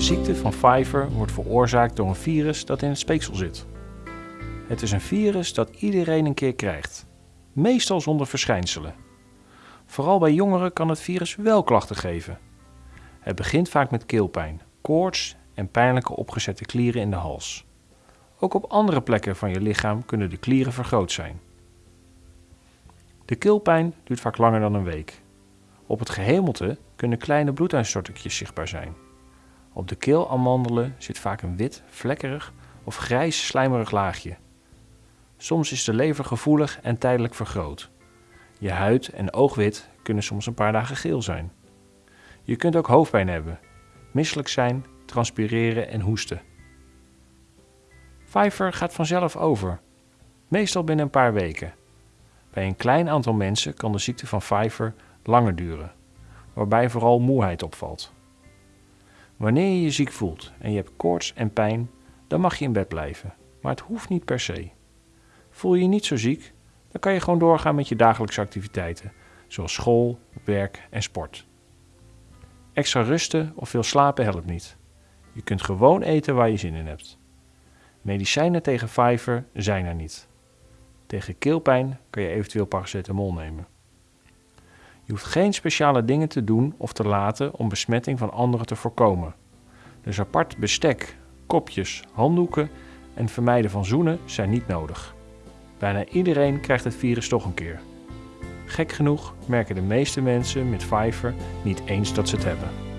De ziekte van Pfeiffer wordt veroorzaakt door een virus dat in het speeksel zit. Het is een virus dat iedereen een keer krijgt, meestal zonder verschijnselen. Vooral bij jongeren kan het virus wel klachten geven. Het begint vaak met keelpijn, koorts en pijnlijke opgezette klieren in de hals. Ook op andere plekken van je lichaam kunnen de klieren vergroot zijn. De keelpijn duurt vaak langer dan een week. Op het gehemelte kunnen kleine bloeduitstortingjes zichtbaar zijn. Op de keelamandelen zit vaak een wit, vlekkerig of grijs slijmerig laagje. Soms is de lever gevoelig en tijdelijk vergroot. Je huid en oogwit kunnen soms een paar dagen geel zijn. Je kunt ook hoofdpijn hebben, misselijk zijn, transpireren en hoesten. Pfeiffer gaat vanzelf over, meestal binnen een paar weken. Bij een klein aantal mensen kan de ziekte van Pfeiffer langer duren, waarbij vooral moeheid opvalt. Wanneer je je ziek voelt en je hebt koorts en pijn, dan mag je in bed blijven, maar het hoeft niet per se. Voel je je niet zo ziek, dan kan je gewoon doorgaan met je dagelijkse activiteiten, zoals school, werk en sport. Extra rusten of veel slapen helpt niet. Je kunt gewoon eten waar je zin in hebt. Medicijnen tegen Pfeiffer zijn er niet. Tegen keelpijn kan je eventueel paracetamol nemen. Je hoeft geen speciale dingen te doen of te laten om besmetting van anderen te voorkomen. Dus apart bestek, kopjes, handdoeken en vermijden van zoenen zijn niet nodig. Bijna iedereen krijgt het virus toch een keer. Gek genoeg merken de meeste mensen met Pfeiffer niet eens dat ze het hebben.